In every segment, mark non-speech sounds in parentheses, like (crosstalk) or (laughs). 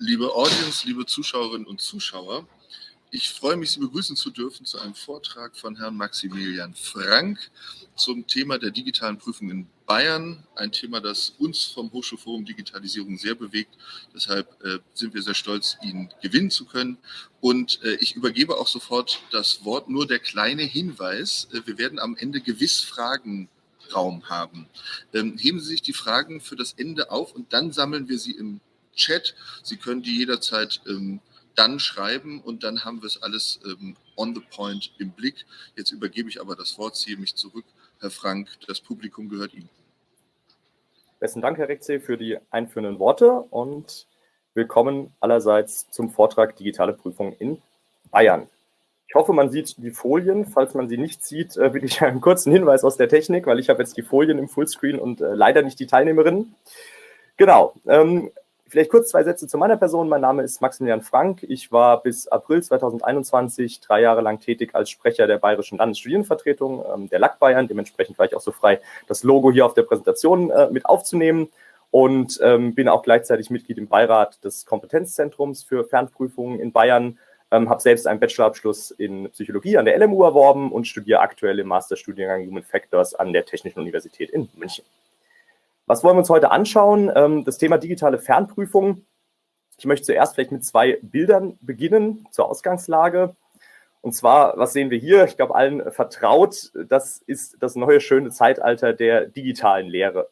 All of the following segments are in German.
Liebe Audience, liebe Zuschauerinnen und Zuschauer, ich freue mich, Sie begrüßen zu dürfen zu einem Vortrag von Herrn Maximilian Frank zum Thema der digitalen Prüfung in Bayern. Ein Thema, das uns vom Hochschulforum Digitalisierung sehr bewegt. Deshalb äh, sind wir sehr stolz, ihn gewinnen zu können. Und äh, ich übergebe auch sofort das Wort. Nur der kleine Hinweis. Äh, wir werden am Ende gewiss Fragen Raum haben. Ähm, heben Sie sich die Fragen für das Ende auf und dann sammeln wir sie im Chat. Sie können die jederzeit ähm, dann schreiben und dann haben wir es alles ähm, on the point im Blick. Jetzt übergebe ich aber das Wort, ziehe mich zurück. Herr Frank, das Publikum gehört Ihnen. Besten Dank, Herr Rexey, für die einführenden Worte und willkommen allerseits zum Vortrag Digitale Prüfung in Bayern. Ich hoffe, man sieht die Folien. Falls man sie nicht sieht, äh, bitte ich einen kurzen Hinweis aus der Technik, weil ich habe jetzt die Folien im Fullscreen und äh, leider nicht die Teilnehmerinnen. Genau. Vielleicht kurz zwei Sätze zu meiner Person. Mein Name ist Maximilian Frank. Ich war bis April 2021 drei Jahre lang tätig als Sprecher der Bayerischen Landesstudienvertretung ähm, der LAG Bayern. Dementsprechend war ich auch so frei, das Logo hier auf der Präsentation äh, mit aufzunehmen und ähm, bin auch gleichzeitig Mitglied im Beirat des Kompetenzzentrums für Fernprüfungen in Bayern. Ähm, habe selbst einen Bachelorabschluss in Psychologie an der LMU erworben und studiere aktuell im Masterstudiengang Human Factors an der Technischen Universität in München. Was wollen wir uns heute anschauen? Ähm, das Thema digitale Fernprüfung. Ich möchte zuerst vielleicht mit zwei Bildern beginnen zur Ausgangslage. Und zwar, was sehen wir hier? Ich glaube, allen vertraut, das ist das neue schöne Zeitalter der digitalen Lehre.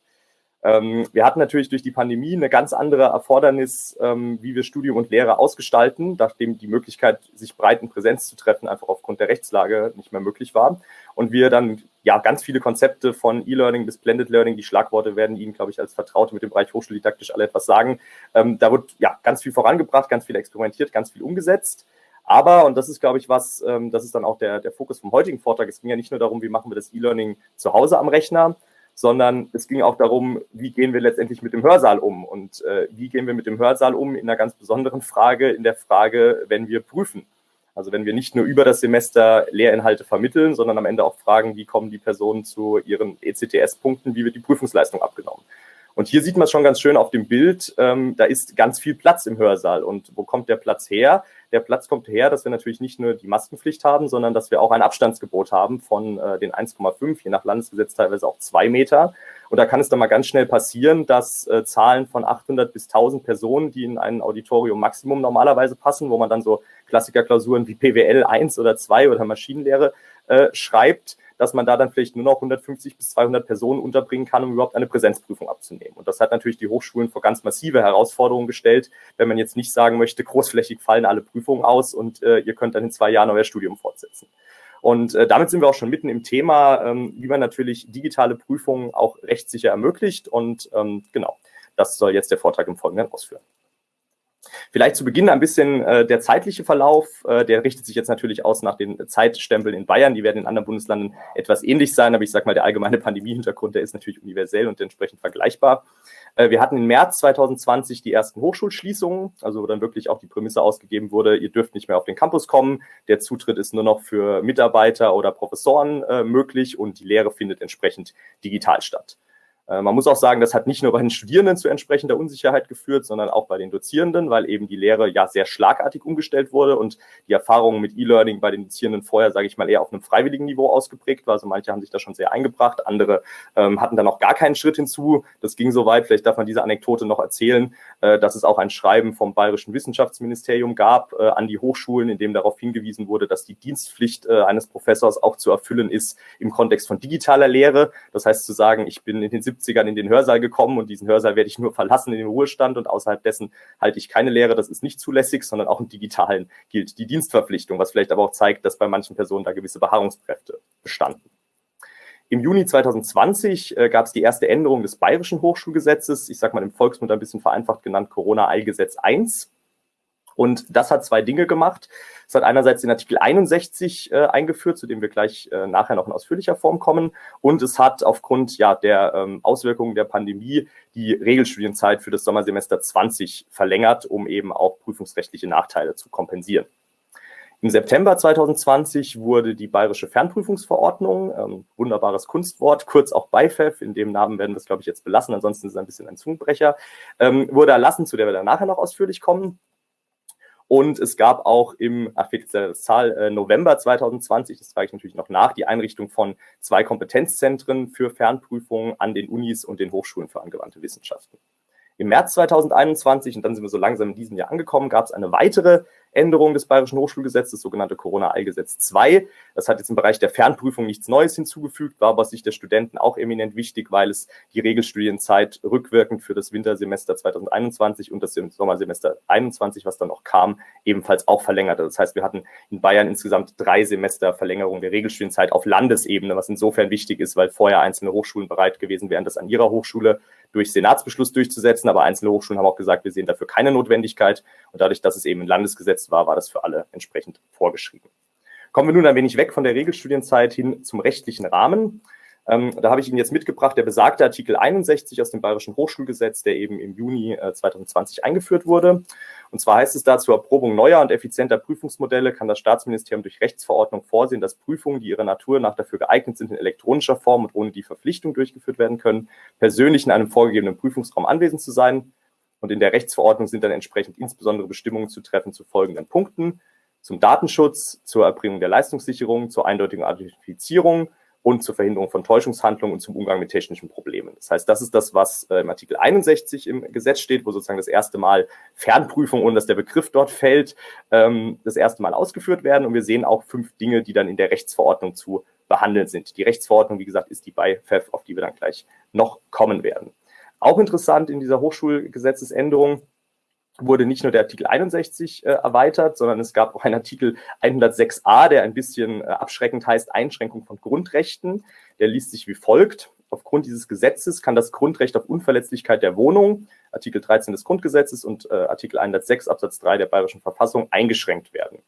Ähm, wir hatten natürlich durch die Pandemie eine ganz andere Erfordernis, ähm, wie wir Studium und Lehre ausgestalten, nachdem die Möglichkeit, sich breit in Präsenz zu treffen, einfach aufgrund der Rechtslage nicht mehr möglich war. Und wir dann ja ganz viele Konzepte von E-Learning bis Blended Learning, die Schlagworte werden Ihnen, glaube ich, als Vertraute mit dem Bereich Hochschuldidaktisch alle etwas sagen. Ähm, da wird ja ganz viel vorangebracht, ganz viel experimentiert, ganz viel umgesetzt. Aber, und das ist, glaube ich, was, das ist dann auch der, der Fokus vom heutigen Vortrag, es ging ja nicht nur darum, wie machen wir das E-Learning zu Hause am Rechner, sondern es ging auch darum, wie gehen wir letztendlich mit dem Hörsaal um und äh, wie gehen wir mit dem Hörsaal um in einer ganz besonderen Frage, in der Frage, wenn wir prüfen. Also wenn wir nicht nur über das Semester Lehrinhalte vermitteln, sondern am Ende auch fragen, wie kommen die Personen zu ihren ECTS-Punkten, wie wird die Prüfungsleistung abgenommen. Und hier sieht man schon ganz schön auf dem Bild, ähm, da ist ganz viel Platz im Hörsaal. Und wo kommt der Platz her? Der Platz kommt her, dass wir natürlich nicht nur die Maskenpflicht haben, sondern dass wir auch ein Abstandsgebot haben von äh, den 1,5, je nach Landesgesetz teilweise auch zwei Meter. Und da kann es dann mal ganz schnell passieren, dass äh, Zahlen von 800 bis 1000 Personen, die in ein Auditorium Maximum normalerweise passen, wo man dann so Klassikerklausuren wie PWL 1 oder 2 oder Maschinenlehre äh, schreibt, dass man da dann vielleicht nur noch 150 bis 200 Personen unterbringen kann, um überhaupt eine Präsenzprüfung abzunehmen. Und das hat natürlich die Hochschulen vor ganz massive Herausforderungen gestellt, wenn man jetzt nicht sagen möchte, großflächig fallen alle Prüfungen aus und äh, ihr könnt dann in zwei Jahren euer Studium fortsetzen. Und äh, damit sind wir auch schon mitten im Thema, ähm, wie man natürlich digitale Prüfungen auch rechtssicher ermöglicht. Und ähm, genau, das soll jetzt der Vortrag im Folgenden ausführen. Vielleicht zu Beginn ein bisschen äh, der zeitliche Verlauf. Äh, der richtet sich jetzt natürlich aus nach den Zeitstempeln in Bayern. Die werden in anderen Bundesländern etwas ähnlich sein, aber ich sage mal, der allgemeine Pandemie-Hintergrund, der ist natürlich universell und entsprechend vergleichbar. Äh, wir hatten im März 2020 die ersten Hochschulschließungen, also wo dann wirklich auch die Prämisse ausgegeben wurde, ihr dürft nicht mehr auf den Campus kommen. Der Zutritt ist nur noch für Mitarbeiter oder Professoren äh, möglich und die Lehre findet entsprechend digital statt. Äh, man muss auch sagen, das hat nicht nur bei den Studierenden zu entsprechender Unsicherheit geführt, sondern auch bei den Dozierenden, weil eben die Lehre ja sehr schlagartig umgestellt wurde und die Erfahrungen mit E-Learning bei den Dozierenden vorher, sage ich mal, eher auf einem freiwilligen Niveau ausgeprägt war. Also manche haben sich da schon sehr eingebracht, andere ähm, hatten da noch gar keinen Schritt hinzu. Das ging so weit, vielleicht darf man diese Anekdote noch erzählen, äh, dass es auch ein Schreiben vom Bayerischen Wissenschaftsministerium gab äh, an die Hochschulen, in dem darauf hingewiesen wurde, dass die Dienstpflicht äh, eines Professors auch zu erfüllen ist im Kontext von digitaler Lehre. Das heißt zu sagen, ich bin in den 70ern in den Hörsaal gekommen und diesen Hörsaal werde ich nur verlassen in den Ruhestand und außerhalb dessen halte ich keine Lehre. Das ist nicht zulässig, sondern auch im Digitalen gilt die Dienstverpflichtung, was vielleicht aber auch zeigt, dass bei manchen Personen da gewisse Beharrungskräfte bestanden. Im Juni 2020 äh, gab es die erste Änderung des Bayerischen Hochschulgesetzes, ich sage mal im Volksmund ein bisschen vereinfacht genannt Corona-Eilgesetz 1. Und das hat zwei Dinge gemacht. Es hat einerseits den Artikel 61 äh, eingeführt, zu dem wir gleich äh, nachher noch in ausführlicher Form kommen. Und es hat aufgrund ja, der ähm, Auswirkungen der Pandemie die Regelstudienzeit für das Sommersemester 20 verlängert, um eben auch prüfungsrechtliche Nachteile zu kompensieren. Im September 2020 wurde die Bayerische Fernprüfungsverordnung, ähm, wunderbares Kunstwort, kurz auch BIFEF, in dem Namen werden wir es, glaube ich, jetzt belassen, ansonsten ist es ein bisschen ein Zungenbrecher, ähm, wurde erlassen, zu der wir dann nachher noch ausführlich kommen. Und es gab auch im, ach, äh, November 2020, das trage ich natürlich noch nach, die Einrichtung von zwei Kompetenzzentren für Fernprüfungen an den Unis und den Hochschulen für angewandte Wissenschaften. Im März 2021, und dann sind wir so langsam in diesem Jahr angekommen, gab es eine weitere Änderung des Bayerischen Hochschulgesetzes, sogenannte Corona-Eilgesetz 2. Das hat jetzt im Bereich der Fernprüfung nichts Neues hinzugefügt, war aber aus Sicht der Studenten auch eminent wichtig, weil es die Regelstudienzeit rückwirkend für das Wintersemester 2021 und das Sommersemester 21, was dann noch kam, ebenfalls auch verlängerte. Das heißt, wir hatten in Bayern insgesamt drei Semester Verlängerung der Regelstudienzeit auf Landesebene, was insofern wichtig ist, weil vorher einzelne Hochschulen bereit gewesen wären, das an ihrer Hochschule durch Senatsbeschluss durchzusetzen, aber einzelne Hochschulen haben auch gesagt, wir sehen dafür keine Notwendigkeit. Und dadurch, dass es eben ein Landesgesetz war, war das für alle entsprechend vorgeschrieben. Kommen wir nun ein wenig weg von der Regelstudienzeit hin zum rechtlichen Rahmen. Ähm, da habe ich Ihnen jetzt mitgebracht, der besagte Artikel 61 aus dem Bayerischen Hochschulgesetz, der eben im Juni äh, 2020 eingeführt wurde. Und zwar heißt es da, zur Erprobung neuer und effizienter Prüfungsmodelle kann das Staatsministerium durch Rechtsverordnung vorsehen, dass Prüfungen, die ihrer Natur nach dafür geeignet sind, in elektronischer Form und ohne die Verpflichtung durchgeführt werden können, persönlich in einem vorgegebenen Prüfungsraum anwesend zu sein. Und in der Rechtsverordnung sind dann entsprechend insbesondere Bestimmungen zu treffen zu folgenden Punkten. Zum Datenschutz, zur Erbringung der Leistungssicherung, zur eindeutigen Identifizierung, und zur Verhinderung von Täuschungshandlungen und zum Umgang mit technischen Problemen. Das heißt, das ist das, was äh, im Artikel 61 im Gesetz steht, wo sozusagen das erste Mal Fernprüfung, ohne dass der Begriff dort fällt, ähm, das erste Mal ausgeführt werden. Und wir sehen auch fünf Dinge, die dann in der Rechtsverordnung zu behandeln sind. Die Rechtsverordnung, wie gesagt, ist die bei FEF, auf die wir dann gleich noch kommen werden. Auch interessant in dieser Hochschulgesetzesänderung wurde nicht nur der Artikel 61 äh, erweitert, sondern es gab auch einen Artikel 106a, der ein bisschen äh, abschreckend heißt Einschränkung von Grundrechten. Der liest sich wie folgt. Aufgrund dieses Gesetzes kann das Grundrecht auf Unverletzlichkeit der Wohnung, Artikel 13 des Grundgesetzes und äh, Artikel 106 Absatz 3 der Bayerischen Verfassung eingeschränkt werden.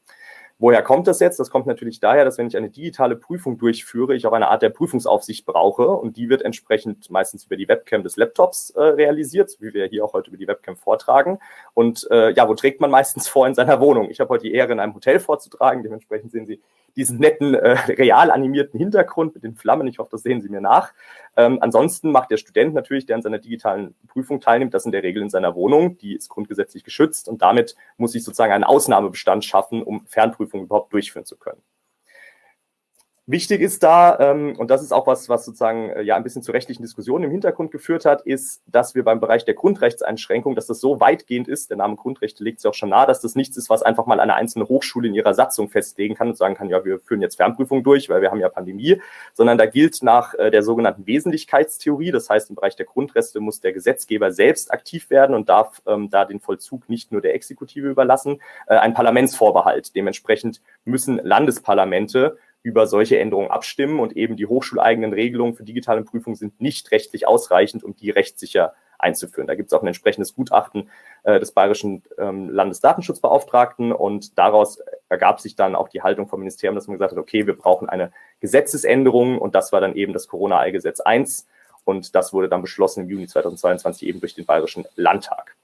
Woher kommt das jetzt? Das kommt natürlich daher, dass wenn ich eine digitale Prüfung durchführe, ich auch eine Art der Prüfungsaufsicht brauche und die wird entsprechend meistens über die Webcam des Laptops äh, realisiert, wie wir hier auch heute über die Webcam vortragen. Und äh, ja, wo trägt man meistens (laughs) vor in seiner Wohnung? Ich habe heute die Ehre, in einem Hotel vorzutragen. Dementsprechend sehen Sie diesen netten, äh, real animierten Hintergrund mit den Flammen. Ich hoffe, das sehen Sie mir nach. Ähm, ansonsten macht der Student natürlich, der an seiner digitalen Prüfung teilnimmt, das in der Regel in seiner Wohnung. Die ist grundgesetzlich geschützt und damit muss ich sozusagen einen Ausnahmebestand schaffen, um Fernprüfungen überhaupt durchführen zu können. Wichtig ist da, ähm, und das ist auch was, was sozusagen äh, ja ein bisschen zu rechtlichen Diskussionen im Hintergrund geführt hat, ist, dass wir beim Bereich der Grundrechtseinschränkung, dass das so weitgehend ist, der Name Grundrechte legt es auch schon nahe, dass das nichts ist, was einfach mal eine einzelne Hochschule in ihrer Satzung festlegen kann und sagen kann, ja, wir führen jetzt Fernprüfung durch, weil wir haben ja Pandemie, sondern da gilt nach äh, der sogenannten Wesentlichkeitstheorie, das heißt, im Bereich der Grundrechte muss der Gesetzgeber selbst aktiv werden und darf ähm, da den Vollzug nicht nur der Exekutive überlassen, äh, ein Parlamentsvorbehalt. Dementsprechend müssen Landesparlamente über solche Änderungen abstimmen und eben die hochschuleigenen Regelungen für digitale Prüfungen sind nicht rechtlich ausreichend, um die rechtssicher einzuführen. Da gibt es auch ein entsprechendes Gutachten äh, des Bayerischen ähm, Landesdatenschutzbeauftragten und daraus ergab sich dann auch die Haltung vom Ministerium, dass man gesagt hat, okay, wir brauchen eine Gesetzesänderung und das war dann eben das Corona-Eilgesetz 1 und das wurde dann beschlossen im Juni 2022 eben durch den Bayerischen Landtag.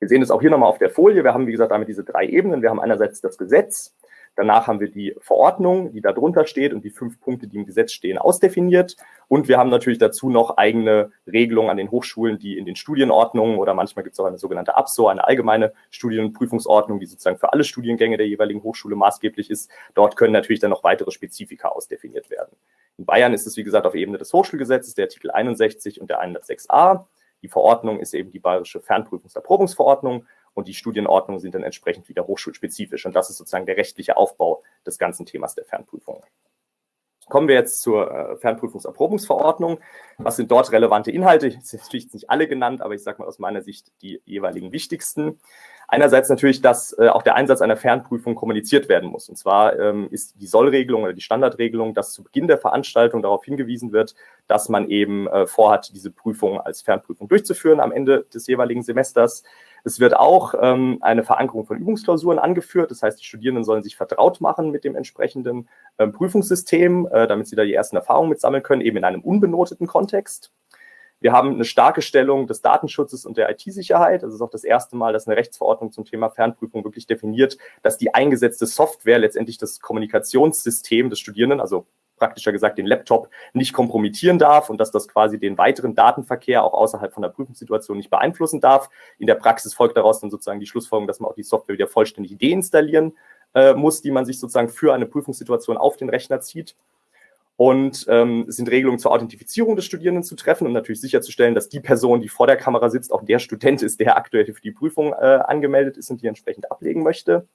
Wir sehen es auch hier nochmal auf der Folie. Wir haben, wie gesagt, damit diese drei Ebenen. Wir haben einerseits das Gesetz, Danach haben wir die Verordnung, die da drunter steht und die fünf Punkte, die im Gesetz stehen, ausdefiniert. Und wir haben natürlich dazu noch eigene Regelungen an den Hochschulen, die in den Studienordnungen oder manchmal gibt es auch eine sogenannte ABSO, eine allgemeine Studien- und Prüfungsordnung, die sozusagen für alle Studiengänge der jeweiligen Hochschule maßgeblich ist. Dort können natürlich dann noch weitere Spezifika ausdefiniert werden. In Bayern ist es, wie gesagt, auf Ebene des Hochschulgesetzes, der Artikel 61 und der 106a. Die Verordnung ist eben die Bayerische Fernprüfungserprobungsverordnung und die Studienordnungen sind dann entsprechend wieder hochschulspezifisch. Und das ist sozusagen der rechtliche Aufbau des ganzen Themas der Fernprüfung. Kommen wir jetzt zur äh, Fernprüfungserprobungsverordnung. Was sind dort relevante Inhalte? Ich habe natürlich nicht alle genannt, aber ich sage mal aus meiner Sicht die jeweiligen wichtigsten. Einerseits natürlich, dass äh, auch der Einsatz einer Fernprüfung kommuniziert werden muss. Und zwar ähm, ist die Sollregelung oder die Standardregelung, dass zu Beginn der Veranstaltung darauf hingewiesen wird, dass man eben äh, vorhat, diese Prüfung als Fernprüfung durchzuführen am Ende des jeweiligen Semesters. Es wird auch ähm, eine Verankerung von Übungsklausuren angeführt. Das heißt, die Studierenden sollen sich vertraut machen mit dem entsprechenden ähm, Prüfungssystem, äh, damit sie da die ersten Erfahrungen mitsammeln können, eben in einem unbenoteten Kontext. Wir haben eine starke Stellung des Datenschutzes und der IT-Sicherheit. Das ist auch das erste Mal, dass eine Rechtsverordnung zum Thema Fernprüfung wirklich definiert, dass die eingesetzte Software letztendlich das Kommunikationssystem des Studierenden, also praktischer gesagt den Laptop nicht kompromittieren darf und dass das quasi den weiteren Datenverkehr auch außerhalb von der Prüfungssituation nicht beeinflussen darf. In der Praxis folgt daraus dann sozusagen die Schlussfolgerung, dass man auch die Software wieder vollständig deinstallieren äh, muss, die man sich sozusagen für eine Prüfungssituation auf den Rechner zieht. Und ähm, sind Regelungen zur Authentifizierung des Studierenden zu treffen, um natürlich sicherzustellen, dass die Person, die vor der Kamera sitzt, auch der Student ist, der aktuell für die Prüfung äh, angemeldet ist und die entsprechend ablegen möchte.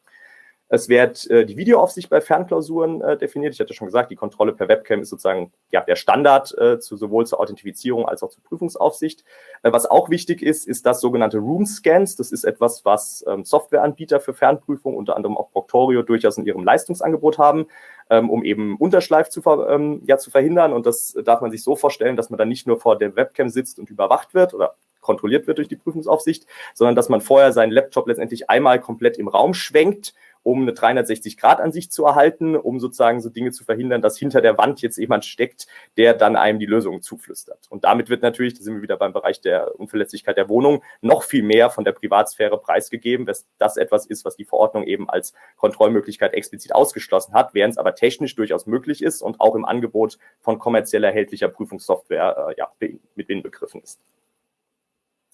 Es wird äh, die Videoaufsicht bei Fernklausuren äh, definiert. Ich hatte schon gesagt, die Kontrolle per Webcam ist sozusagen ja, der Standard äh, zu, sowohl zur Authentifizierung als auch zur Prüfungsaufsicht. Äh, was auch wichtig ist, ist das sogenannte Room Scans. Das ist etwas, was ähm, Softwareanbieter für Fernprüfung, unter anderem auch Proctorio, durchaus in ihrem Leistungsangebot haben, ähm, um eben Unterschleif zu, ver ähm, ja, zu verhindern. Und das darf man sich so vorstellen, dass man dann nicht nur vor der Webcam sitzt und überwacht wird oder kontrolliert wird durch die Prüfungsaufsicht, sondern dass man vorher seinen Laptop letztendlich einmal komplett im Raum schwenkt um eine 360-Grad-Ansicht zu erhalten, um sozusagen so Dinge zu verhindern, dass hinter der Wand jetzt jemand steckt, der dann einem die Lösung zuflüstert. Und damit wird natürlich, da sind wir wieder beim Bereich der Unverletzlichkeit der Wohnung, noch viel mehr von der Privatsphäre preisgegeben, dass das etwas ist, was die Verordnung eben als Kontrollmöglichkeit explizit ausgeschlossen hat, während es aber technisch durchaus möglich ist und auch im Angebot von kommerziell erhältlicher Prüfungssoftware äh, ja, mit inbegriffen ist.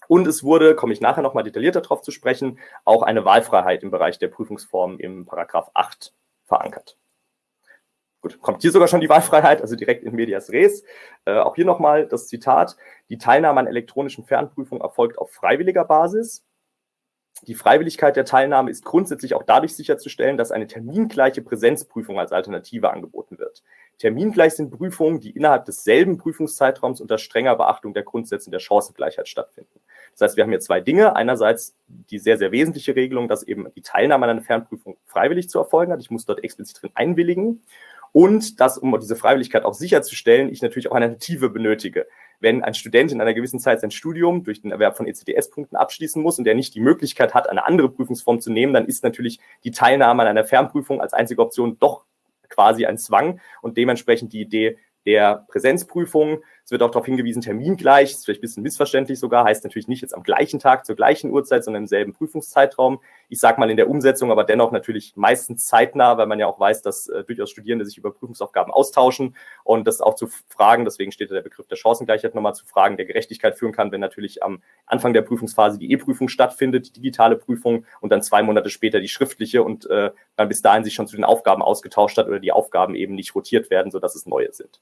Und es wurde, komme ich nachher nochmal detaillierter darauf zu sprechen, auch eine Wahlfreiheit im Bereich der Prüfungsformen im Paragraph 8 verankert. Gut, kommt hier sogar schon die Wahlfreiheit, also direkt in medias res. Äh, auch hier nochmal das Zitat. Die Teilnahme an elektronischen Fernprüfungen erfolgt auf freiwilliger Basis. Die Freiwilligkeit der Teilnahme ist grundsätzlich auch dadurch sicherzustellen, dass eine termingleiche Präsenzprüfung als Alternative angeboten wird. Termingleich sind Prüfungen, die innerhalb desselben Prüfungszeitraums unter strenger Beachtung der Grundsätze der Chancengleichheit stattfinden. Das heißt, wir haben hier zwei Dinge. Einerseits die sehr, sehr wesentliche Regelung, dass eben die Teilnahme an einer Fernprüfung freiwillig zu erfolgen hat. Ich muss dort explizit drin einwilligen. Und dass, um diese Freiwilligkeit auch sicherzustellen, ich natürlich auch eine Alternative benötige. Wenn ein Student in einer gewissen Zeit sein Studium durch den Erwerb von ECTS-Punkten abschließen muss und der nicht die Möglichkeit hat, eine andere Prüfungsform zu nehmen, dann ist natürlich die Teilnahme an einer Fernprüfung als einzige Option doch quasi ein Zwang und dementsprechend die Idee der Präsenzprüfung es wird auch darauf hingewiesen, termingleich, ist vielleicht ein bisschen missverständlich sogar, heißt natürlich nicht jetzt am gleichen Tag zur gleichen Uhrzeit, sondern im selben Prüfungszeitraum. Ich sage mal in der Umsetzung, aber dennoch natürlich meistens zeitnah, weil man ja auch weiß, dass äh, durchaus Studierende sich über Prüfungsaufgaben austauschen und das auch zu Fragen, deswegen steht da der Begriff der Chancengleichheit nochmal zu Fragen der Gerechtigkeit führen kann, wenn natürlich am Anfang der Prüfungsphase die E-Prüfung stattfindet, die digitale Prüfung und dann zwei Monate später die schriftliche und äh, man bis dahin sich schon zu den Aufgaben ausgetauscht hat oder die Aufgaben eben nicht rotiert werden, sodass es neue sind.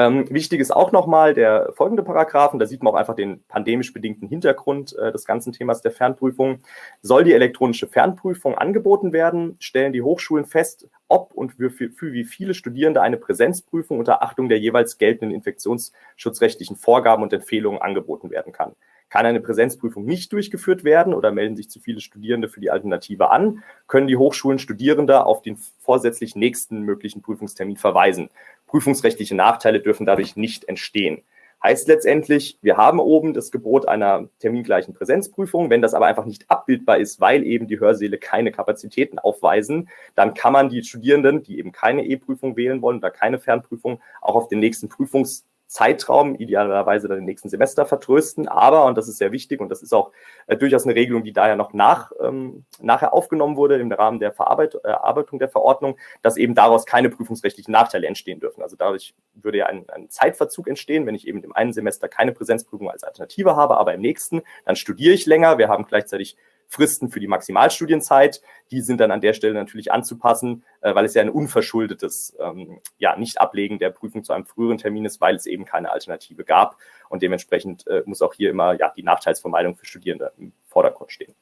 Ähm, wichtig ist auch nochmal der folgende Paragraphen, da sieht man auch einfach den pandemisch bedingten Hintergrund äh, des ganzen Themas der Fernprüfung. Soll die elektronische Fernprüfung angeboten werden, stellen die Hochschulen fest, ob und für, für, für wie viele Studierende eine Präsenzprüfung unter Achtung der jeweils geltenden infektionsschutzrechtlichen Vorgaben und Empfehlungen angeboten werden kann. Kann eine Präsenzprüfung nicht durchgeführt werden oder melden sich zu viele Studierende für die Alternative an, können die Hochschulen Studierende auf den vorsätzlich nächsten möglichen Prüfungstermin verweisen. Prüfungsrechtliche Nachteile dürfen dadurch nicht entstehen. Heißt letztendlich, wir haben oben das Gebot einer termingleichen Präsenzprüfung. Wenn das aber einfach nicht abbildbar ist, weil eben die Hörsäle keine Kapazitäten aufweisen, dann kann man die Studierenden, die eben keine E-Prüfung wählen wollen oder keine Fernprüfung, auch auf den nächsten Prüfungs Zeitraum, idealerweise dann im nächsten Semester vertrösten. Aber, und das ist sehr wichtig und das ist auch äh, durchaus eine Regelung, die daher noch nach, ähm, nachher aufgenommen wurde im Rahmen der Verarbeitung äh, der Verordnung, dass eben daraus keine prüfungsrechtlichen Nachteile entstehen dürfen. Also dadurch würde ja ein, ein Zeitverzug entstehen, wenn ich eben im einen Semester keine Präsenzprüfung als Alternative habe, aber im nächsten, dann studiere ich länger. Wir haben gleichzeitig Fristen für die Maximalstudienzeit. Die sind dann an der Stelle natürlich anzupassen, äh, weil es ja ein unverschuldetes ähm, ja, Nicht-Ablegen der Prüfung zu einem früheren Termin ist, weil es eben keine Alternative gab. Und dementsprechend äh, muss auch hier immer ja, die Nachteilsvermeidung für Studierende im Vordergrund stehen.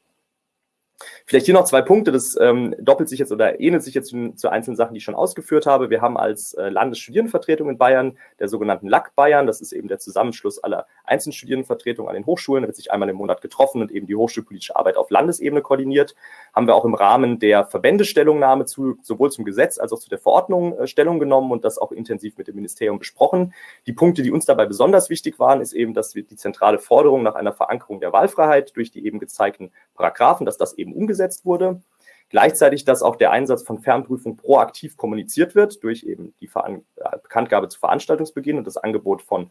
Vielleicht hier noch zwei Punkte. Das ähm, doppelt sich jetzt oder ähnelt sich jetzt zu, zu, einzelnen Sachen, die ich schon ausgeführt habe. Wir haben als äh, Landesstudierendenvertretung in Bayern der sogenannten LAC Bayern. Das ist eben der Zusammenschluss aller Einzelstudierendenvertretungen an den Hochschulen. Da wird sich einmal im Monat getroffen und eben die hochschulpolitische Arbeit auf Landesebene koordiniert. Haben wir auch im Rahmen der Verbändestellungnahme zu, sowohl zum Gesetz als auch zu der Verordnung äh, Stellung genommen und das auch intensiv mit dem Ministerium besprochen. Die Punkte, die uns dabei besonders wichtig waren, ist eben, dass wir die zentrale Forderung nach einer Verankerung der Wahlfreiheit durch die eben gezeigten Paragraphen, dass das eben umgesetzt wurde. Gleichzeitig, dass auch der Einsatz von Fernprüfung proaktiv kommuniziert wird durch eben die Veran äh, Bekanntgabe zu Veranstaltungsbeginn und das Angebot von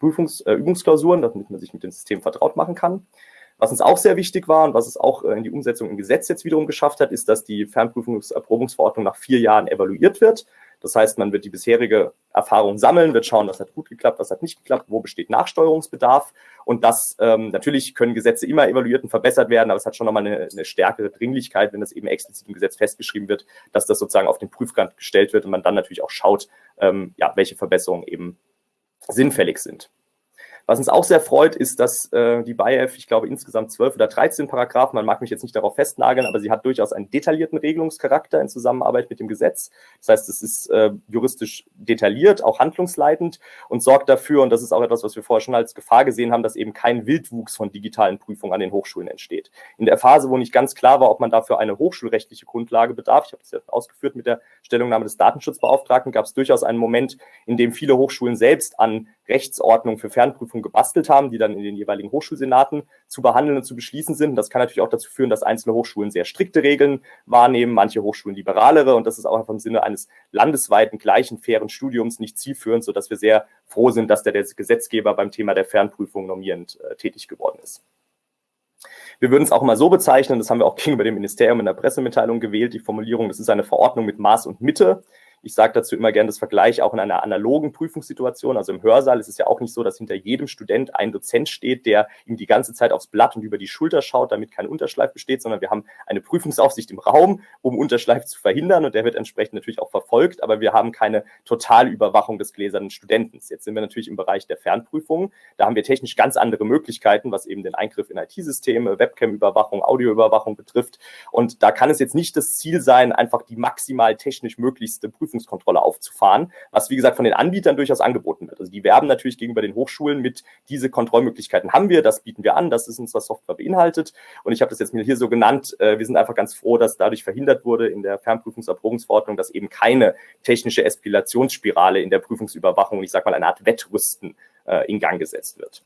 Prüfungs-, äh, Übungsklausuren, damit man sich mit dem System vertraut machen kann. Was uns auch sehr wichtig war und was es auch äh, in die Umsetzung im Gesetz jetzt wiederum geschafft hat, ist, dass die Fernprüfungserprobungsverordnung nach vier Jahren evaluiert wird. Das heißt, man wird die bisherige Erfahrung sammeln, wird schauen, was hat gut geklappt, was hat nicht geklappt, wo besteht Nachsteuerungsbedarf. Und das ähm, natürlich können Gesetze immer evaluiert und verbessert werden, aber es hat schon nochmal eine, eine stärkere Dringlichkeit, wenn das eben explizit im Gesetz festgeschrieben wird, dass das sozusagen auf den Prüfkant gestellt wird und man dann natürlich auch schaut, ähm, ja, welche Verbesserungen eben sinnfällig sind. Was uns auch sehr freut, ist, dass äh, die BIF, ich glaube, insgesamt 12 oder 13 Paragraphen, man mag mich jetzt nicht darauf festnageln, aber sie hat durchaus einen detaillierten Regelungscharakter in Zusammenarbeit mit dem Gesetz. Das heißt, es ist äh, juristisch detailliert, auch handlungsleitend und sorgt dafür, und das ist auch etwas, was wir vorher schon als Gefahr gesehen haben, dass eben kein Wildwuchs von digitalen Prüfungen an den Hochschulen entsteht. In der Phase, wo nicht ganz klar war, ob man dafür eine hochschulrechtliche Grundlage bedarf, ich habe es ja ausgeführt mit der Stellungnahme des Datenschutzbeauftragten, gab es durchaus einen Moment, in dem viele Hochschulen selbst an Rechtsordnung für Fernprüfung gebastelt haben, die dann in den jeweiligen Hochschulsenaten zu behandeln und zu beschließen sind. Das kann natürlich auch dazu führen, dass einzelne Hochschulen sehr strikte Regeln wahrnehmen, manche Hochschulen liberalere und das ist auch einfach im Sinne eines landesweiten gleichen fairen Studiums nicht zielführend, sodass wir sehr froh sind, dass der, der Gesetzgeber beim Thema der Fernprüfung normierend äh, tätig geworden ist. Wir würden es auch mal so bezeichnen, das haben wir auch gegenüber dem Ministerium in der Pressemitteilung gewählt, die Formulierung, das ist eine Verordnung mit Maß und Mitte. Ich sage dazu immer gerne das Vergleich auch in einer analogen Prüfungssituation. Also im Hörsaal ist es ja auch nicht so, dass hinter jedem Student ein Dozent steht, der ihm die ganze Zeit aufs Blatt und über die Schulter schaut, damit kein Unterschleif besteht, sondern wir haben eine Prüfungsaufsicht im Raum, um Unterschleif zu verhindern und der wird entsprechend natürlich auch verfolgt, aber wir haben keine Totalüberwachung des gläsernen Studenten. Jetzt sind wir natürlich im Bereich der Fernprüfung. Da haben wir technisch ganz andere Möglichkeiten, was eben den Eingriff in IT-Systeme, Webcam-Überwachung, Audioüberwachung betrifft. Und da kann es jetzt nicht das Ziel sein, einfach die maximal technisch möglichste Prüfung Prüfungskontrolle aufzufahren, was wie gesagt von den Anbietern durchaus angeboten wird. Also die werben natürlich gegenüber den Hochschulen mit, diese Kontrollmöglichkeiten haben wir, das bieten wir an, das ist unsere Software beinhaltet. Und ich habe das jetzt mir hier so genannt, äh, wir sind einfach ganz froh, dass dadurch verhindert wurde in der Fernprüfungserprobungsverordnung, dass eben keine technische Eskalationsspirale in der Prüfungsüberwachung, ich sage mal eine Art Wettrüsten äh, in Gang gesetzt wird.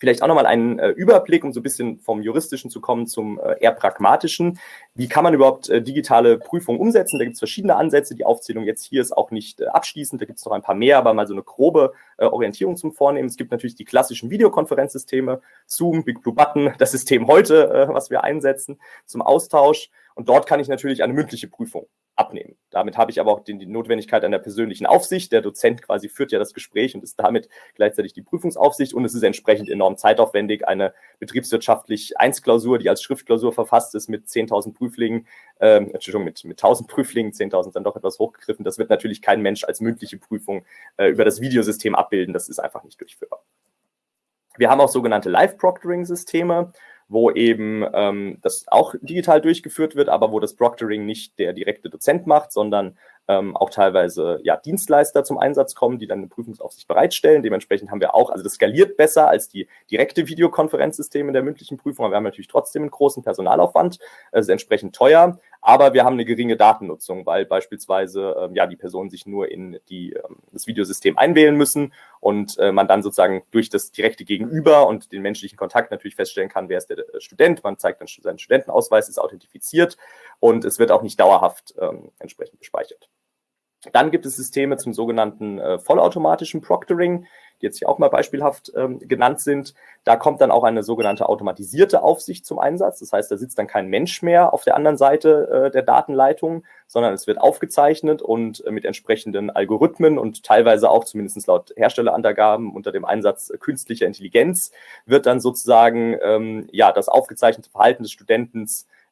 Vielleicht auch nochmal einen äh, Überblick, um so ein bisschen vom Juristischen zu kommen zum äh, eher Pragmatischen. Wie kann man überhaupt äh, digitale Prüfungen umsetzen? Da gibt es verschiedene Ansätze. Die Aufzählung jetzt hier ist auch nicht äh, abschließend. Da gibt es noch ein paar mehr, aber mal so eine grobe äh, Orientierung zum Vornehmen. Es gibt natürlich die klassischen Videokonferenzsysteme, Zoom, Big Blue Button, das System heute, äh, was wir einsetzen zum Austausch. Und dort kann ich natürlich eine mündliche Prüfung abnehmen. Damit habe ich aber auch die, die Notwendigkeit einer persönlichen Aufsicht. Der Dozent quasi führt ja das Gespräch und ist damit gleichzeitig die Prüfungsaufsicht und es ist entsprechend enorm zeitaufwendig. Eine betriebswirtschaftlich Eins-Klausur, die als Schriftklausur verfasst ist mit 10.000 Prüflingen, äh, Entschuldigung, mit, mit 1.000 Prüflingen, 10.000 dann doch etwas hochgegriffen. Das wird natürlich kein Mensch als mündliche Prüfung äh, über das Videosystem abbilden. Das ist einfach nicht durchführbar. Wir haben auch sogenannte Live-Proctoring-Systeme wo eben ähm, das auch digital durchgeführt wird, aber wo das Proctoring nicht der direkte Dozent macht, sondern ähm, auch teilweise ja, Dienstleister zum Einsatz kommen, die dann eine Prüfungsaufsicht bereitstellen. Dementsprechend haben wir auch, also das skaliert besser als die direkte Videokonferenzsysteme der mündlichen Prüfung, aber wir haben natürlich trotzdem einen großen Personalaufwand, es ist entsprechend teuer, aber wir haben eine geringe Datennutzung, weil beispielsweise ähm, ja die Personen sich nur in die, ähm, das Videosystem einwählen müssen und äh, man dann sozusagen durch das direkte Gegenüber und den menschlichen Kontakt natürlich feststellen kann, wer ist der äh, Student. Man zeigt dann seinen Studentenausweis, ist authentifiziert und es wird auch nicht dauerhaft ähm, entsprechend gespeichert. Dann gibt es Systeme zum sogenannten äh, vollautomatischen Proctoring die jetzt hier auch mal beispielhaft ähm, genannt sind. Da kommt dann auch eine sogenannte automatisierte Aufsicht zum Einsatz. Das heißt, da sitzt dann kein Mensch mehr auf der anderen Seite äh, der Datenleitung, sondern es wird aufgezeichnet und äh, mit entsprechenden Algorithmen und teilweise auch zumindest laut Herstellerangaben unter dem Einsatz künstlicher Intelligenz wird dann sozusagen ähm, ja das aufgezeichnete Verhalten des Studenten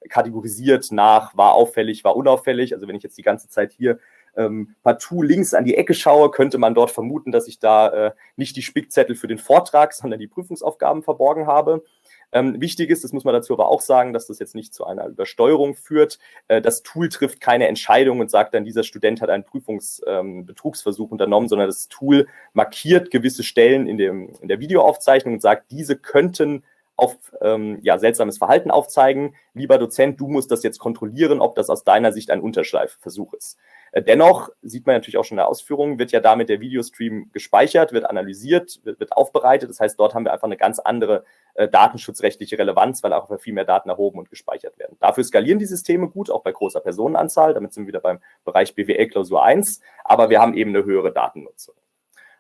kategorisiert nach war auffällig, war unauffällig. Also wenn ich jetzt die ganze Zeit hier ähm, partout links an die Ecke schaue, könnte man dort vermuten, dass ich da äh, nicht die Spickzettel für den Vortrag, sondern die Prüfungsaufgaben verborgen habe. Ähm, wichtig ist, das muss man dazu aber auch sagen, dass das jetzt nicht zu einer Übersteuerung führt. Äh, das Tool trifft keine Entscheidung und sagt dann, dieser Student hat einen Prüfungsbetrugsversuch ähm, unternommen, sondern das Tool markiert gewisse Stellen in, dem, in der Videoaufzeichnung und sagt, diese könnten auf ähm, ja, seltsames Verhalten aufzeigen. Lieber Dozent, du musst das jetzt kontrollieren, ob das aus deiner Sicht ein Unterschleifversuch ist. Äh, dennoch sieht man natürlich auch schon in der Ausführung, wird ja damit der Videostream gespeichert, wird analysiert, wird, wird aufbereitet. Das heißt, dort haben wir einfach eine ganz andere äh, datenschutzrechtliche Relevanz, weil auch viel mehr Daten erhoben und gespeichert werden. Dafür skalieren die Systeme gut, auch bei großer Personenanzahl. Damit sind wir wieder beim Bereich BWL Klausur 1. Aber wir haben eben eine höhere Datennutzung.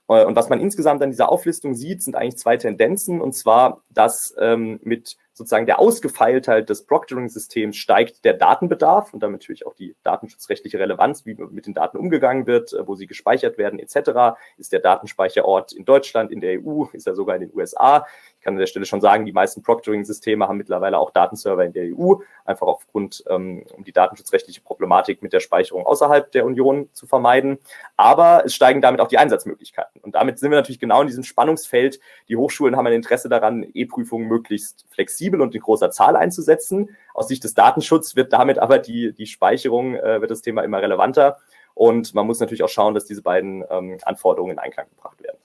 Äh, und was man insgesamt an dieser Auflistung sieht, sind eigentlich zwei Tendenzen. Und zwar, dass ähm, mit sozusagen der Ausgefeiltheit des Proctoring-Systems steigt der Datenbedarf und damit natürlich auch die datenschutzrechtliche Relevanz, wie mit den Daten umgegangen wird, äh, wo sie gespeichert werden etc. Ist der Datenspeicherort in Deutschland, in der EU, ist er sogar in den USA? Kann an der Stelle schon sagen, die meisten Proctoring-Systeme haben mittlerweile auch Datenserver in der EU, einfach aufgrund, ähm, um die datenschutzrechtliche Problematik mit der Speicherung außerhalb der Union zu vermeiden. Aber es steigen damit auch die Einsatzmöglichkeiten. Und damit sind wir natürlich genau in diesem Spannungsfeld. Die Hochschulen haben ein Interesse daran, E-Prüfungen möglichst flexibel und in großer Zahl einzusetzen. Aus Sicht des Datenschutzes wird damit aber die, die Speicherung, äh, wird das Thema immer relevanter. Und man muss natürlich auch schauen, dass diese beiden ähm, Anforderungen in Einklang gebracht werden.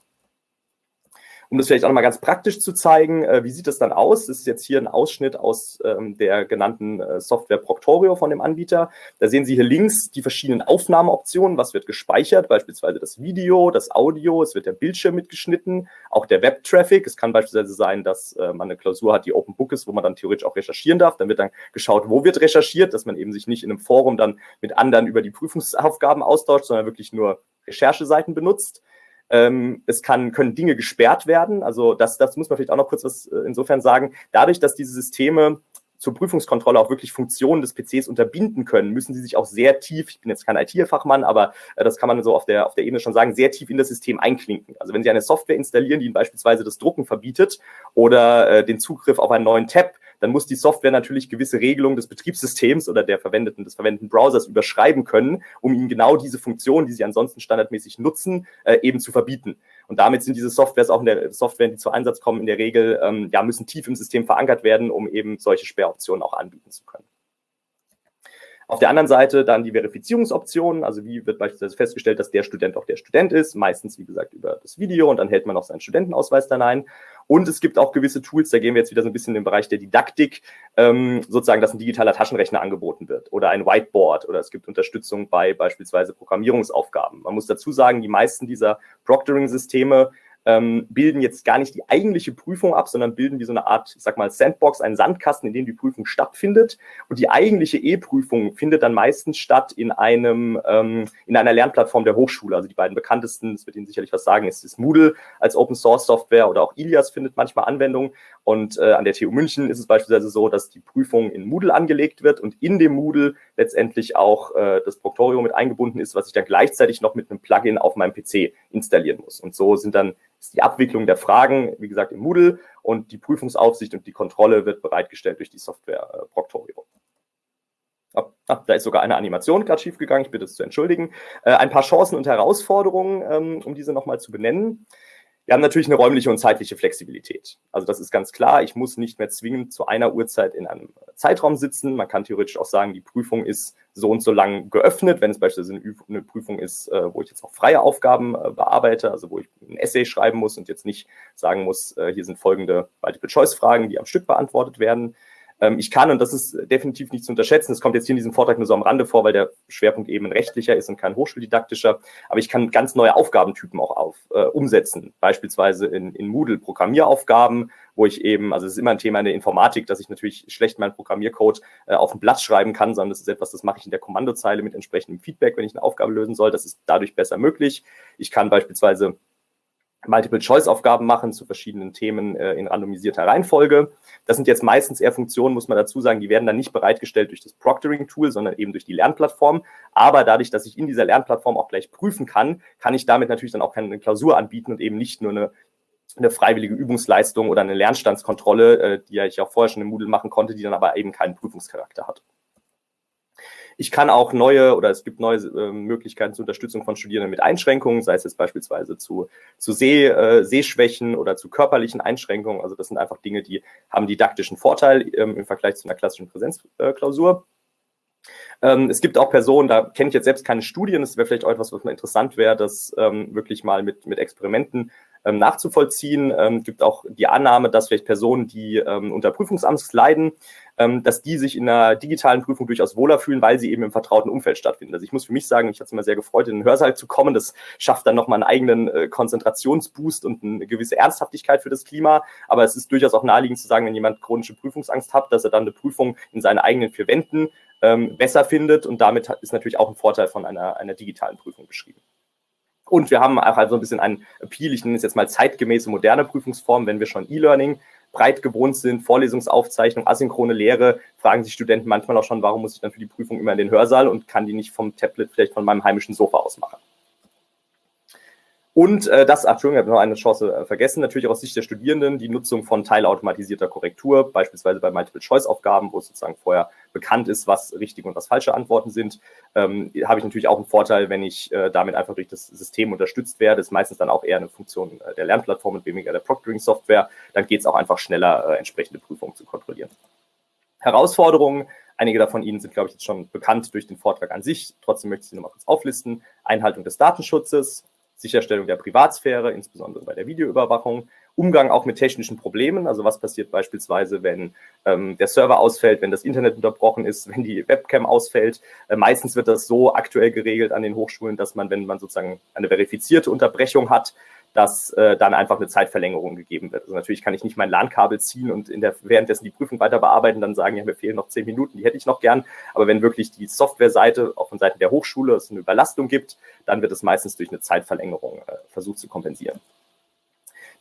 Um das vielleicht auch nochmal ganz praktisch zu zeigen, äh, wie sieht das dann aus? Das ist jetzt hier ein Ausschnitt aus ähm, der genannten äh, Software Proctorio von dem Anbieter. Da sehen Sie hier links die verschiedenen Aufnahmeoptionen. Was wird gespeichert? Beispielsweise das Video, das Audio, es wird der Bildschirm mitgeschnitten, auch der Web-Traffic. Es kann beispielsweise sein, dass äh, man eine Klausur hat, die Open Book ist, wo man dann theoretisch auch recherchieren darf. Dann wird dann geschaut, wo wird recherchiert, dass man eben sich nicht in einem Forum dann mit anderen über die Prüfungsaufgaben austauscht, sondern wirklich nur Rechercheseiten benutzt. Ähm, es kann, können Dinge gesperrt werden. Also das, das muss man vielleicht auch noch kurz was äh, insofern sagen. Dadurch, dass diese Systeme zur Prüfungskontrolle auch wirklich Funktionen des PCs unterbinden können, müssen sie sich auch sehr tief, ich bin jetzt kein IT-Fachmann, aber äh, das kann man so auf der, auf der Ebene schon sagen, sehr tief in das System einklinken. Also wenn Sie eine Software installieren, die Ihnen beispielsweise das Drucken verbietet oder äh, den Zugriff auf einen neuen Tab, dann muss die Software natürlich gewisse Regelungen des Betriebssystems oder der verwendeten, des verwendeten Browsers überschreiben können, um ihnen genau diese Funktionen, die sie ansonsten standardmäßig nutzen, äh, eben zu verbieten. Und damit sind diese Softwares auch in der Software, die zu Einsatz kommen, in der Regel, ähm, ja, müssen tief im System verankert werden, um eben solche Sperroptionen auch anbieten zu können. Auf der anderen Seite dann die Verifizierungsoptionen, also wie wird beispielsweise festgestellt, dass der Student auch der Student ist, meistens wie gesagt über das Video und dann hält man auch seinen Studentenausweis dann ein. Und es gibt auch gewisse Tools, da gehen wir jetzt wieder so ein bisschen in den Bereich der Didaktik, ähm, sozusagen, dass ein digitaler Taschenrechner angeboten wird oder ein Whiteboard oder es gibt Unterstützung bei beispielsweise Programmierungsaufgaben. Man muss dazu sagen, die meisten dieser Proctoring-Systeme ähm, bilden jetzt gar nicht die eigentliche Prüfung ab, sondern bilden wie so eine Art, ich sag mal, Sandbox, einen Sandkasten, in dem die Prüfung stattfindet. Und die eigentliche E-Prüfung findet dann meistens statt in einem, ähm, in einer Lernplattform der Hochschule. Also die beiden bekanntesten, das wird Ihnen sicherlich was sagen, ist, ist Moodle als Open Source Software oder auch Ilias findet manchmal Anwendung. Und äh, an der TU München ist es beispielsweise so, dass die Prüfung in Moodle angelegt wird und in dem Moodle letztendlich auch äh, das Proctorio mit eingebunden ist, was ich dann gleichzeitig noch mit einem Plugin auf meinem PC installieren muss. Und so sind dann ist die Abwicklung der Fragen, wie gesagt, im Moodle und die Prüfungsaufsicht und die Kontrolle wird bereitgestellt durch die Software äh, Proctorio. Ah, da ist sogar eine Animation gerade schiefgegangen, ich bitte es zu entschuldigen. Äh, ein paar Chancen und Herausforderungen, ähm, um diese nochmal zu benennen. Wir haben natürlich eine räumliche und zeitliche Flexibilität. Also das ist ganz klar. Ich muss nicht mehr zwingend zu einer Uhrzeit in einem Zeitraum sitzen. Man kann theoretisch auch sagen, die Prüfung ist so und so lang geöffnet. Wenn es beispielsweise eine Prüfung ist, äh, wo ich jetzt auch freie Aufgaben äh, bearbeite, also wo ich ein Essay schreiben muss und jetzt nicht sagen muss, äh, hier sind folgende Multiple-Choice-Fragen, die am Stück beantwortet werden, ich kann, und das ist definitiv nicht zu unterschätzen, das kommt jetzt hier in diesem Vortrag nur so am Rande vor, weil der Schwerpunkt eben ein rechtlicher ist und kein hochschuldidaktischer, aber ich kann ganz neue Aufgabentypen auch auf, äh, umsetzen, beispielsweise in, in Moodle Programmieraufgaben, wo ich eben, also es ist immer ein Thema in der Informatik, dass ich natürlich schlecht meinen Programmiercode äh, auf ein Blatt schreiben kann, sondern das ist etwas, das mache ich in der Kommandozeile mit entsprechendem Feedback, wenn ich eine Aufgabe lösen soll. Das ist dadurch besser möglich. Ich kann beispielsweise Multiple-Choice-Aufgaben machen zu verschiedenen Themen äh, in randomisierter Reihenfolge. Das sind jetzt meistens eher Funktionen, muss man dazu sagen, die werden dann nicht bereitgestellt durch das Proctoring-Tool, sondern eben durch die Lernplattform. Aber dadurch, dass ich in dieser Lernplattform auch gleich prüfen kann, kann ich damit natürlich dann auch keine Klausur anbieten und eben nicht nur eine, eine freiwillige Übungsleistung oder eine Lernstandskontrolle, äh, die ja ich auch vorher schon im Moodle machen konnte, die dann aber eben keinen Prüfungscharakter hat. Ich kann auch neue oder es gibt neue äh, Möglichkeiten zur Unterstützung von Studierenden mit Einschränkungen, sei es jetzt beispielsweise zu, zu Seh, äh, Sehschwächen oder zu körperlichen Einschränkungen. Also das sind einfach Dinge, die haben didaktischen Vorteil ähm, im Vergleich zu einer klassischen Präsenzklausur. Ähm, es gibt auch Personen, da kenne ich jetzt selbst keine Studien, das wäre vielleicht auch etwas, was mal interessant wäre, das ähm, wirklich mal mit, mit Experimenten ähm, nachzuvollziehen. Ähm, gibt auch die Annahme, dass vielleicht Personen, die ähm, unter Prüfungsangst leiden, ähm, dass die sich in einer digitalen Prüfung durchaus wohler fühlen, weil sie eben im vertrauten Umfeld stattfinden. Also ich muss für mich sagen, ich hatte es immer sehr gefreut, in den Hörsaal zu kommen. Das schafft dann nochmal einen eigenen äh, Konzentrationsboost und eine gewisse Ernsthaftigkeit für das Klima. Aber es ist durchaus auch naheliegend zu sagen, wenn jemand chronische Prüfungsangst hat, dass er dann eine Prüfung in seinen eigenen vier Wänden ähm, besser findet. Und damit ist natürlich auch ein Vorteil von einer, einer digitalen Prüfung beschrieben. Und wir haben auch also ein bisschen einen Appeal, ich nenne es jetzt mal zeitgemäße moderne Prüfungsform, wenn wir schon E-Learning breit gewohnt sind, Vorlesungsaufzeichnung, asynchrone Lehre, fragen sich Studenten manchmal auch schon, warum muss ich dann für die Prüfung immer in den Hörsaal und kann die nicht vom Tablet vielleicht von meinem heimischen Sofa aus machen. Und äh, das, Entschuldigung, ich habe noch eine Chance äh, vergessen, natürlich aus Sicht der Studierenden die Nutzung von teilautomatisierter Korrektur, beispielsweise bei Multiple-Choice-Aufgaben, wo es sozusagen vorher bekannt ist, was richtige und was falsche Antworten sind, ähm, habe ich natürlich auch einen Vorteil, wenn ich äh, damit einfach durch das System unterstützt werde. Das ist meistens dann auch eher eine Funktion äh, der Lernplattform und weniger der Proctoring-Software. Dann geht es auch einfach schneller, äh, entsprechende Prüfungen zu kontrollieren. Herausforderungen, Einige davon Ihnen sind, glaube ich, jetzt schon bekannt durch den Vortrag an sich. Trotzdem möchte ich sie nochmal kurz auflisten. Einhaltung des Datenschutzes, Sicherstellung der Privatsphäre, insbesondere bei der Videoüberwachung, Umgang auch mit technischen Problemen, also was passiert beispielsweise, wenn ähm, der Server ausfällt, wenn das Internet unterbrochen ist, wenn die Webcam ausfällt. Äh, meistens wird das so aktuell geregelt an den Hochschulen, dass man, wenn man sozusagen eine verifizierte Unterbrechung hat, dass äh, dann einfach eine Zeitverlängerung gegeben wird. Also natürlich kann ich nicht mein LAN-Kabel ziehen und in der, währenddessen die Prüfung weiter bearbeiten, dann sagen, ja, mir fehlen noch zehn Minuten, die hätte ich noch gern. Aber wenn wirklich die Softwareseite auch von Seiten der Hochschule es eine Überlastung gibt, dann wird es meistens durch eine Zeitverlängerung äh, versucht zu kompensieren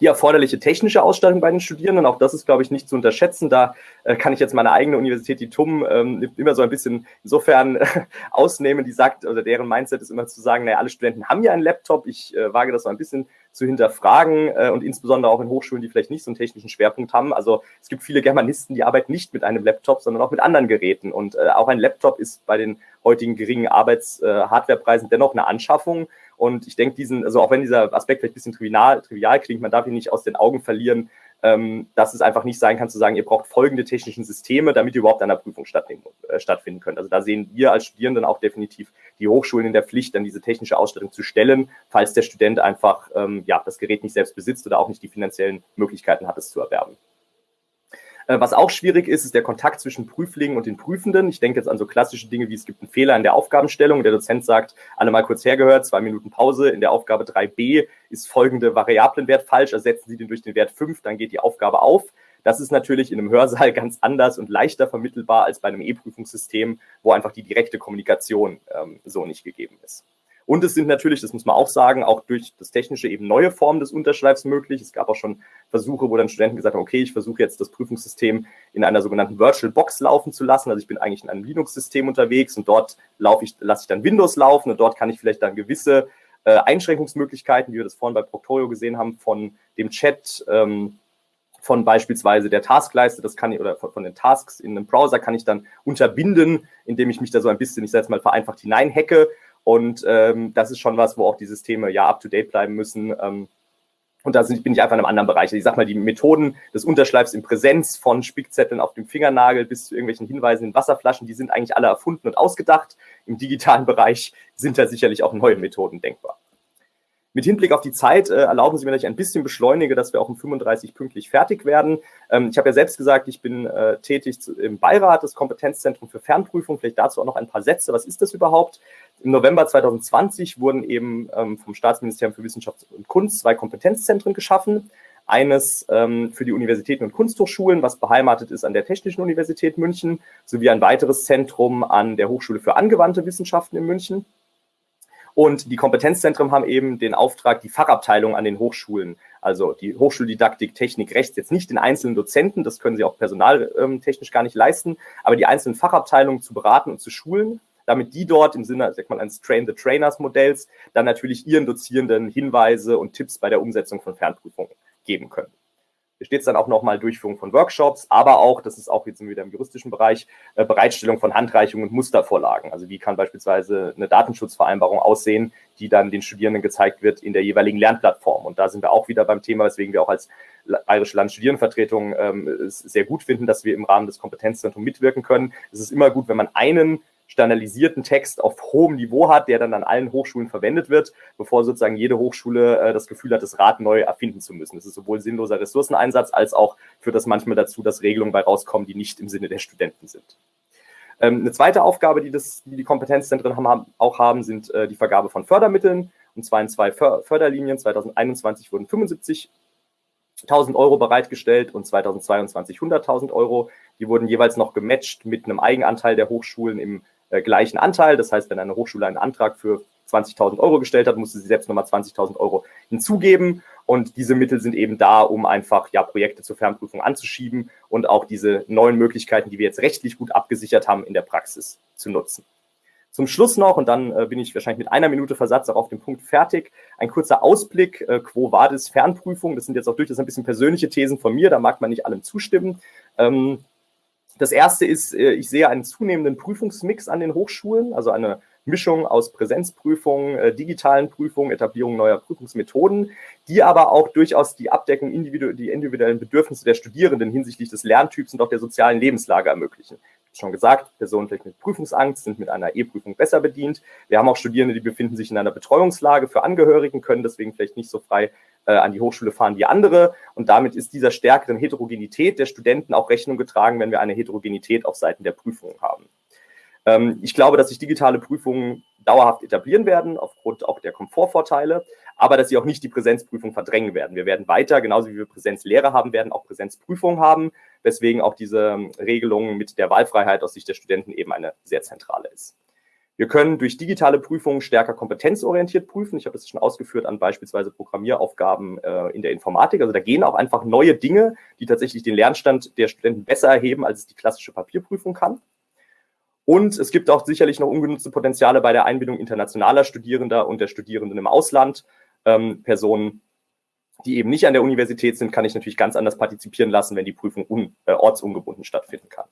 die erforderliche technische Ausstattung bei den Studierenden. Auch das ist, glaube ich, nicht zu unterschätzen. Da äh, kann ich jetzt meine eigene Universität, die TUM, ähm, immer so ein bisschen insofern äh, ausnehmen, die sagt, oder deren Mindset ist immer zu sagen, naja, alle Studenten haben ja einen Laptop. Ich äh, wage das so ein bisschen zu hinterfragen äh, und insbesondere auch in Hochschulen, die vielleicht nicht so einen technischen Schwerpunkt haben. Also es gibt viele Germanisten, die arbeiten nicht mit einem Laptop, sondern auch mit anderen Geräten. Und äh, auch ein Laptop ist bei den heutigen geringen Arbeits-Hardwarepreisen äh, dennoch eine Anschaffung. Und ich denke, diesen, also auch wenn dieser Aspekt vielleicht ein bisschen trivial, trivial klingt, man darf ihn nicht aus den Augen verlieren, ähm, dass es einfach nicht sein kann zu sagen, ihr braucht folgende technischen Systeme, damit ihr überhaupt an der Prüfung stattfinden, äh, stattfinden könnt. Also da sehen wir als Studierenden auch definitiv die Hochschulen in der Pflicht, dann diese technische Ausstattung zu stellen, falls der Student einfach ähm, ja, das Gerät nicht selbst besitzt oder auch nicht die finanziellen Möglichkeiten hat, es zu erwerben. Äh, was auch schwierig ist, ist der Kontakt zwischen Prüflingen und den Prüfenden. Ich denke jetzt an so klassische Dinge wie es gibt einen Fehler in der Aufgabenstellung. Der Dozent sagt, alle mal kurz hergehört, zwei Minuten Pause. In der Aufgabe 3b ist folgende Variablenwert falsch. Ersetzen Sie den durch den Wert 5, dann geht die Aufgabe auf. Das ist natürlich in einem Hörsaal (laughs) ganz anders und leichter vermittelbar als bei einem E-Prüfungssystem, wo einfach die direkte Kommunikation ähm, so nicht gegeben ist. Und es sind natürlich, das muss man auch sagen, auch durch das Technische eben neue Formen des Unterschleifs möglich. Es gab auch schon Versuche, wo dann Studenten gesagt haben, okay, ich versuche jetzt das Prüfungssystem in einer sogenannten Virtual Box laufen zu lassen. Also ich bin eigentlich in einem Linux-System unterwegs und dort laufe ich, lasse ich dann Windows laufen und dort kann ich vielleicht dann gewisse äh, Einschränkungsmöglichkeiten, wie wir das vorhin bei Proctorio gesehen haben, von dem Chat, ähm, von beispielsweise der Taskleiste, das kann ich, oder von, den Tasks in einem Browser kann ich dann unterbinden, indem ich mich da so ein bisschen, ich sage jetzt mal vereinfacht hineinhacke und ähm, das ist schon was, wo auch die Systeme ja up-to-date bleiben müssen. Ähm, und da bin ich einfach in einem anderen Bereich. Ich sag mal, die Methoden des Unterschleifs in Präsenz von Spickzetteln auf dem Fingernagel bis zu irgendwelchen Hinweisen in Wasserflaschen, die sind eigentlich alle erfunden und ausgedacht. Im digitalen Bereich sind da sicherlich auch neue Methoden denkbar. Mit Hinblick auf die Zeit äh, erlauben Sie mir, dass ich ein bisschen beschleunige, dass wir auch um 35 pünktlich fertig werden. Ähm, ich habe ja selbst gesagt, ich bin äh, tätig zu, im Beirat des Kompetenzzentrums für Fernprüfung. Vielleicht dazu auch noch ein paar Sätze. Was ist das überhaupt? Im November 2020 wurden eben ähm, vom Staatsministerium für Wissenschaft und Kunst zwei Kompetenzzentren geschaffen. Eines ähm, für die Universitäten und Kunsthochschulen, was beheimatet ist an der Technischen Universität München, sowie ein weiteres Zentrum an der Hochschule für angewandte Wissenschaften in München. Und die Kompetenzzentren haben eben den Auftrag, die Fachabteilung an den Hochschulen, also die Hochschuldidaktik, Technik, Rechts, jetzt nicht den einzelnen Dozenten, das können sie auch personaltechnisch gar nicht leisten, aber die einzelnen Fachabteilungen zu beraten und zu schulen, damit die dort im Sinne, sag mal, eines Train-the-Trainers-Modells dann natürlich ihren Dozierenden Hinweise und Tipps bei der Umsetzung von Fernprüfungen geben können. Hier steht es dann auch nochmal Durchführung von Workshops, aber auch, das ist auch jetzt wieder im juristischen Bereich, äh, Bereitstellung von Handreichungen und Mustervorlagen. Also wie kann beispielsweise eine Datenschutzvereinbarung aussehen, die dann den Studierenden gezeigt wird in der jeweiligen Lernplattform. Und da sind wir auch wieder beim Thema, weswegen wir auch als Bayerische Landesstudierendenvertretung ähm, es sehr gut finden, dass wir im Rahmen des Kompetenzzentrums mitwirken können. Es ist immer gut, wenn man einen standardisierten Text auf hohem Niveau hat, der dann an allen Hochschulen verwendet wird, bevor sozusagen jede Hochschule äh, das Gefühl hat, das Rad neu erfinden zu müssen. Das ist sowohl sinnloser Ressourceneinsatz als auch führt das manchmal dazu, dass Regelungen bei rauskommen, die nicht im Sinne der Studenten sind. Ähm, eine zweite Aufgabe, die, das, die die Kompetenzzentren haben, auch haben, sind äh, die Vergabe von Fördermitteln. Und zwar in zwei För Förderlinien. 2021 wurden 75.000 Euro bereitgestellt und 2022 100.000 Euro. Die wurden jeweils noch gematcht mit einem Eigenanteil der Hochschulen im äh, gleichen Anteil. Das heißt, wenn eine Hochschule einen Antrag für 20.000 Euro gestellt hat, musste sie selbst nochmal 20.000 Euro hinzugeben. Und diese Mittel sind eben da, um einfach ja, Projekte zur Fernprüfung anzuschieben und auch diese neuen Möglichkeiten, die wir jetzt rechtlich gut abgesichert haben, in der Praxis zu nutzen. Zum Schluss noch, und dann äh, bin ich wahrscheinlich mit einer Minute Versatz auch auf dem Punkt fertig, ein kurzer Ausblick, äh, Quo Vadis Fernprüfung. Das sind jetzt auch durchaus ein bisschen persönliche Thesen von mir, da mag man nicht allem zustimmen. Ähm, das erste ist, äh, ich sehe einen zunehmenden Prüfungsmix an den Hochschulen, also eine Mischung aus Präsenzprüfungen, äh, digitalen Prüfungen, Etablierung neuer Prüfungsmethoden, die aber auch durchaus die Abdeckung individu die individuellen Bedürfnisse der Studierenden hinsichtlich des Lerntyps und auch der sozialen Lebenslage ermöglichen schon gesagt, Personen vielleicht mit Prüfungsangst sind mit einer E-Prüfung besser bedient. Wir haben auch Studierende, die befinden sich in einer Betreuungslage für Angehörigen, können deswegen vielleicht nicht so frei äh, an die Hochschule fahren wie andere. Und damit ist dieser stärkeren Heterogenität der Studenten auch Rechnung getragen, wenn wir eine Heterogenität auf Seiten der Prüfungen haben. Ähm, ich glaube, dass sich digitale Prüfungen dauerhaft etablieren werden, aufgrund auch der Komfortvorteile, aber dass sie auch nicht die Präsenzprüfung verdrängen werden. Wir werden weiter, genauso wie wir Präsenzlehre haben werden, auch Präsenzprüfungen haben, weswegen auch diese Regelung mit der Wahlfreiheit aus Sicht der Studenten eben eine sehr zentrale ist. Wir können durch digitale Prüfungen stärker kompetenzorientiert prüfen. Ich habe das schon ausgeführt an beispielsweise Programmieraufgaben äh, in der Informatik. Also da gehen auch einfach neue Dinge, die tatsächlich den Lernstand der Studenten besser erheben, als es die klassische Papierprüfung kann. Und es gibt auch sicherlich noch ungenutzte Potenziale bei der Einbindung internationaler Studierender und der Studierenden im Ausland. Ähm, Personen, die eben nicht an der Universität sind, kann ich natürlich ganz anders partizipieren lassen, wenn die Prüfung un, äh, ortsungebunden stattfinden kann.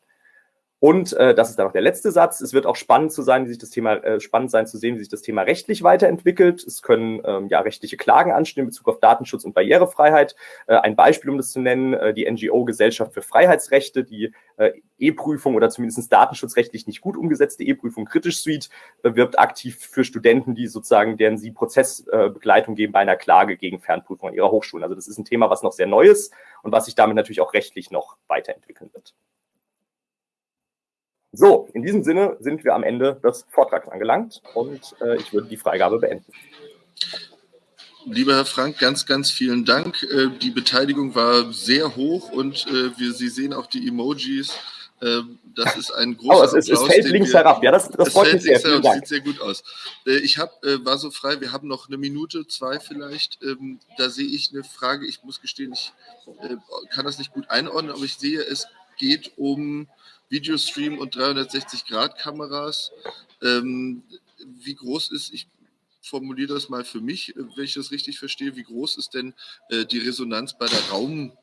Und äh, das ist dann noch der letzte Satz. Es wird auch spannend zu sein, wie sich das Thema äh, spannend sein zu sehen, wie sich das Thema rechtlich weiterentwickelt. Es können ähm, ja rechtliche Klagen anstehen in Bezug auf Datenschutz und Barrierefreiheit. Äh, ein Beispiel, um das zu nennen, äh, die NGO Gesellschaft für Freiheitsrechte, die äh, E-Prüfung oder zumindest datenschutzrechtlich nicht gut umgesetzte E-Prüfung Kritisch Suite äh, wirbt aktiv für Studenten, die sozusagen, deren sie Prozessbegleitung geben bei einer Klage gegen Fernprüfung an ihrer Hochschulen. Also das ist ein Thema, was noch sehr neu ist und was sich damit natürlich auch rechtlich noch weiterentwickeln wird. So, in diesem Sinne sind wir am Ende des Vortrags angelangt und äh, ich würde die Freigabe beenden. Lieber Herr Frank, ganz, ganz vielen Dank. Äh, die Beteiligung war sehr hoch und äh, wir, Sie sehen auch die Emojis. Äh, das ist ein (laughs) großer oh, es, es, es fällt links wir, herab. Ja, das, das freut mich sehr. Dank. Sieht sehr gut aus. Äh, ich hab, äh, war so frei, wir haben noch eine Minute, zwei vielleicht. Ähm, da sehe ich eine Frage. Ich muss gestehen, ich kann das nicht gut einordnen, aber ich sehe, es geht um Videostream und 360-Grad-Kameras. Ähm, wie groß ist, ich formuliere das mal für mich, wenn ich das richtig verstehe, wie groß ist denn äh, die Resonanz bei der Raum-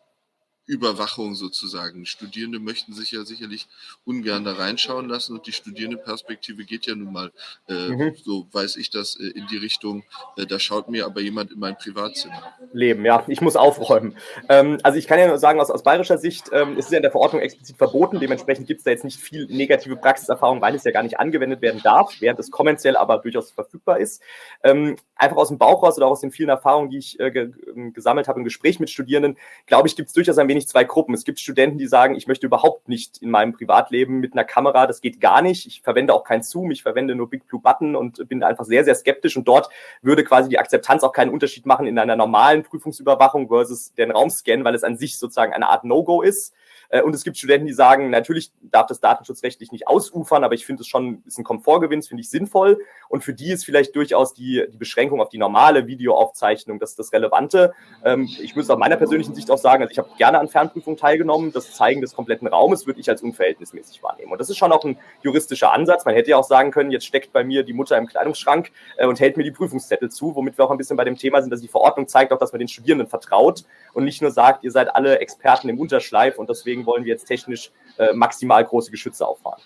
Überwachung sozusagen. Studierende möchten sich ja sicherlich ungern da reinschauen lassen und die Studierendenperspektive geht ja nun mal, äh, mhm. so weiß ich das, äh, in die Richtung, äh, da schaut mir aber jemand in mein Privatzimmer. Leben, ja, ich muss aufräumen. Ähm, also ich kann ja nur sagen, aus, aus bayerischer Sicht ähm, ist es ja in der Verordnung explizit verboten, dementsprechend gibt es da jetzt nicht viel negative Praxiserfahrung, weil es ja gar nicht angewendet werden darf, während es kommerziell aber durchaus verfügbar ist. Ähm, einfach aus dem Bauch raus oder auch aus den vielen Erfahrungen, die ich äh, ge gesammelt habe im Gespräch mit Studierenden, glaube ich, gibt es durchaus ein wenig wenig zwei Gruppen. Es gibt Studenten, die sagen, ich möchte überhaupt nicht in meinem Privatleben mit einer Kamera, das geht gar nicht. Ich verwende auch kein Zoom, ich verwende nur Big Blue Button und bin einfach sehr, sehr skeptisch. Und dort würde quasi die Akzeptanz auch keinen Unterschied machen in einer normalen Prüfungsüberwachung versus den Raumscan, weil es an sich sozusagen eine Art No-Go ist. Äh, und es gibt Studenten, die sagen, natürlich darf das datenschutzrechtlich nicht ausufern, aber ich finde es schon, ist ein Komfortgewinn, finde ich sinnvoll. Und für die ist vielleicht durchaus die, die Beschränkung auf die normale Videoaufzeichnung das, das Relevante. Ähm, ich muss aus meiner persönlichen Sicht auch sagen, also ich habe gerne an Fernprüfungen teilgenommen. Das Zeigen des kompletten Raumes würde ich als unverhältnismäßig wahrnehmen. Und das ist schon auch ein juristischer Ansatz. Man hätte ja auch sagen können, jetzt steckt bei mir die Mutter im Kleidungsschrank äh, und hält mir die Prüfungszettel zu, womit wir auch ein bisschen bei dem Thema sind, dass die Verordnung zeigt auch, dass man den Studierenden vertraut und nicht nur sagt, ihr seid alle Experten im Unterschleif und deswegen wollen wir jetzt technisch äh, maximal große Geschütze auffahren.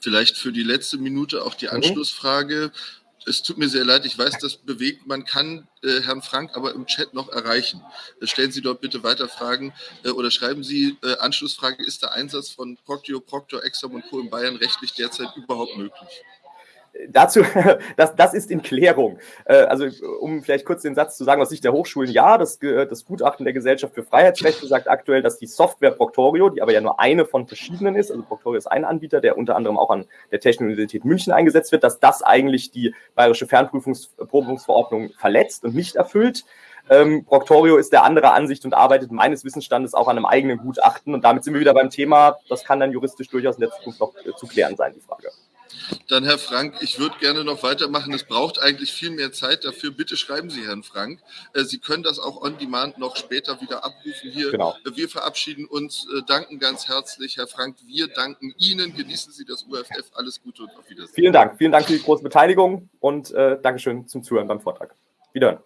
Vielleicht für die letzte Minute auch die mhm. Anschlussfrage. Es tut mir sehr leid, ich weiß, das bewegt. Man kann äh, Herrn Frank aber im Chat noch erreichen. Äh, stellen Sie dort bitte weiter Fragen äh, oder schreiben Sie äh, Anschlussfrage, ist der Einsatz von Proctio, Proctor, Exam und Co. in Bayern rechtlich derzeit überhaupt möglich? Dazu, (laughs) das, das ist in Klärung. Äh, also um vielleicht kurz den Satz zu sagen aus Sicht der Hochschulen, ja, das, das Gutachten der Gesellschaft für Freiheitsrechte sagt aktuell, dass die Software Proctorio, die aber ja nur eine von verschiedenen ist, also Proctorio ist ein Anbieter, der unter anderem auch an der Technischen Universität München eingesetzt wird, dass das eigentlich die bayerische Fernprüfungsverordnung verletzt und nicht erfüllt. Ähm, Proctorio ist der anderer Ansicht und arbeitet meines Wissensstandes auch an einem eigenen Gutachten. Und damit sind wir wieder beim Thema, das kann dann juristisch durchaus in der Zukunft noch äh, zu klären sein, die Frage. Dann Herr Frank, ich würde gerne noch weitermachen. Es braucht eigentlich viel mehr Zeit dafür. Bitte schreiben Sie Herrn Frank. Äh, Sie können das auch on demand noch später wieder abrufen hier. Genau. Äh, wir verabschieden uns, äh, danken ganz herzlich, Herr Frank. Wir danken Ihnen. Genießen Sie das UFF. Alles Gute und auf Wiedersehen. Vielen Dank. Vielen Dank für die große Beteiligung und äh, Dankeschön zum Zuhören beim Vortrag. Wiederhören.